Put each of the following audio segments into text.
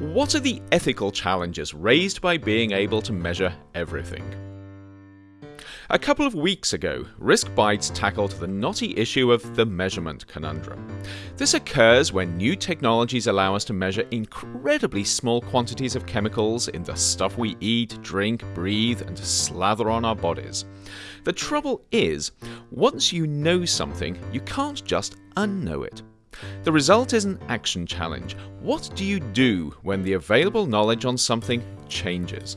What are the ethical challenges raised by being able to measure everything? A couple of weeks ago, Risk Bites tackled the knotty issue of the measurement conundrum. This occurs when new technologies allow us to measure incredibly small quantities of chemicals in the stuff we eat, drink, breathe, and slather on our bodies. The trouble is, once you know something, you can't just unknow it. The result is an action challenge. What do you do when the available knowledge on something changes?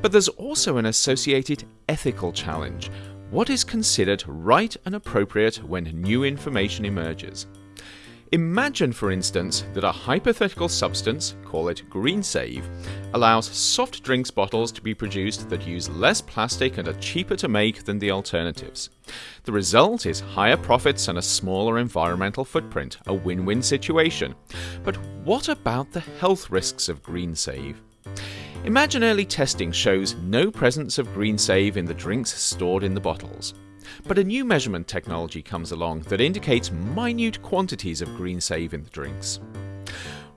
But there's also an associated ethical challenge. What is considered right and appropriate when new information emerges? Imagine, for instance, that a hypothetical substance, call it GreenSave, allows soft drinks bottles to be produced that use less plastic and are cheaper to make than the alternatives. The result is higher profits and a smaller environmental footprint, a win win situation. But what about the health risks of GreenSave? Imagine early testing shows no presence of GreenSave in the drinks stored in the bottles. But a new measurement technology comes along that indicates minute quantities of GreenSave in the drinks.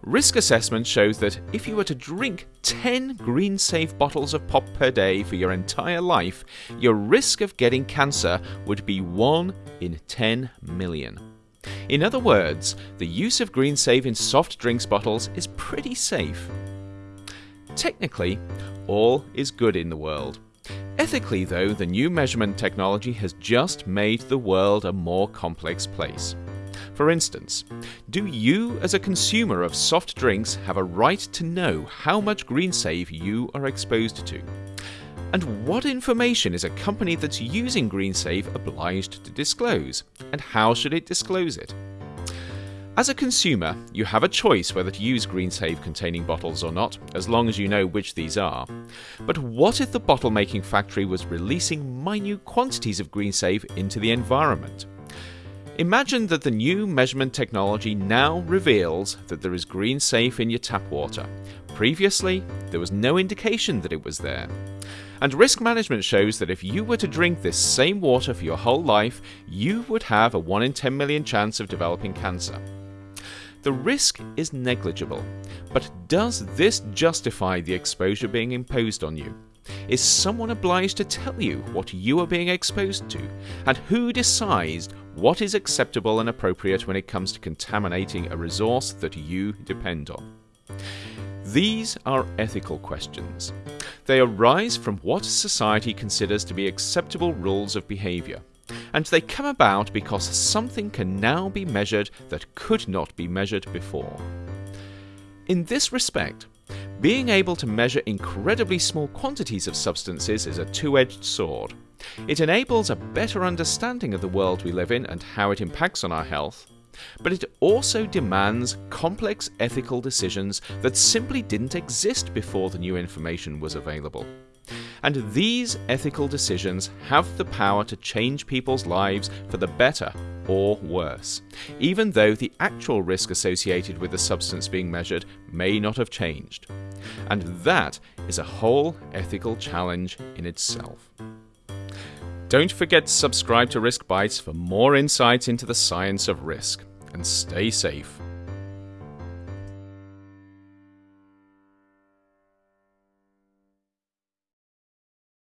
Risk assessment shows that if you were to drink 10 GreenSave bottles of pop per day for your entire life, your risk of getting cancer would be 1 in 10 million. In other words, the use of GreenSave in soft drinks bottles is pretty safe. Technically, all is good in the world. Ethically, though, the new measurement technology has just made the world a more complex place. For instance, do you, as a consumer of soft drinks, have a right to know how much GreenSave you are exposed to? And what information is a company that's using GreenSave obliged to disclose? And how should it disclose it? As a consumer, you have a choice whether to use GreenSave containing bottles or not, as long as you know which these are. But what if the bottle making factory was releasing minute quantities of GreenSave into the environment? Imagine that the new measurement technology now reveals that there is GreenSave in your tap water. Previously, there was no indication that it was there. And risk management shows that if you were to drink this same water for your whole life, you would have a 1 in 10 million chance of developing cancer. The risk is negligible, but does this justify the exposure being imposed on you? Is someone obliged to tell you what you are being exposed to? And who decides what is acceptable and appropriate when it comes to contaminating a resource that you depend on? These are ethical questions. They arise from what society considers to be acceptable rules of behaviour and they come about because something can now be measured that could not be measured before. In this respect, being able to measure incredibly small quantities of substances is a two edged sword. It enables a better understanding of the world we live in and how it impacts on our health, but it also demands complex ethical decisions that simply didn't exist before the new information was available. And these ethical decisions have the power to change people's lives for the better or worse, even though the actual risk associated with the substance being measured may not have changed. And that is a whole ethical challenge in itself. Don't forget to subscribe to Risk Bites for more insights into the science of risk, and stay safe.